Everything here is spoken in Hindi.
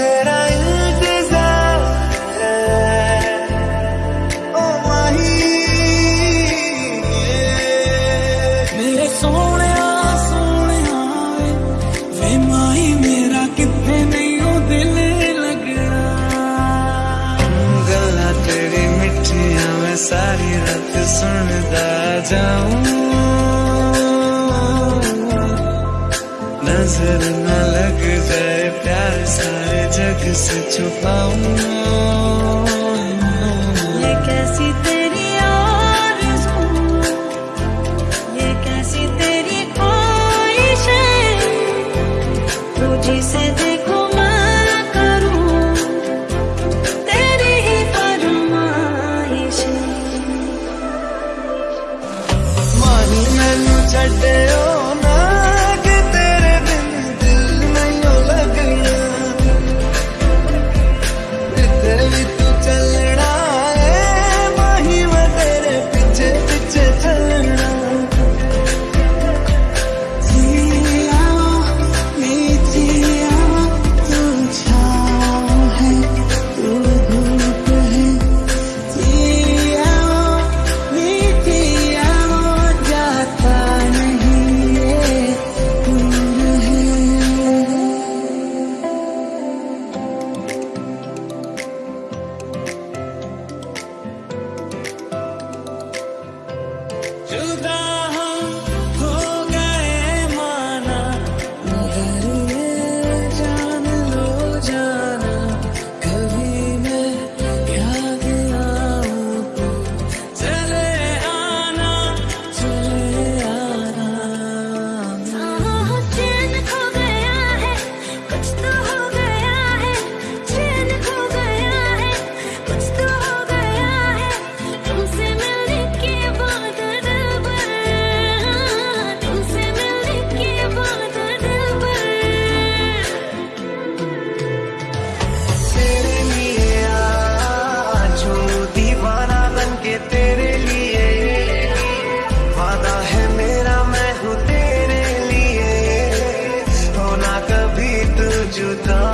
तेरा इंतज़ार ओ माही मेरे सोने सोने वे माही मेरा कितने नहीं हो दिल लगना गला तेरी मिठिया मैं सारी रात सुनता जाऊँ। नज़र न लग जाए प्यार सारे जग से छुपाऊं। ये तेरी तेरी देखो तेरी दीवाना बन के तेरे लिए। वादा है मेरा, मैं हूँ तेरे लिए। होना कभी तू जुदा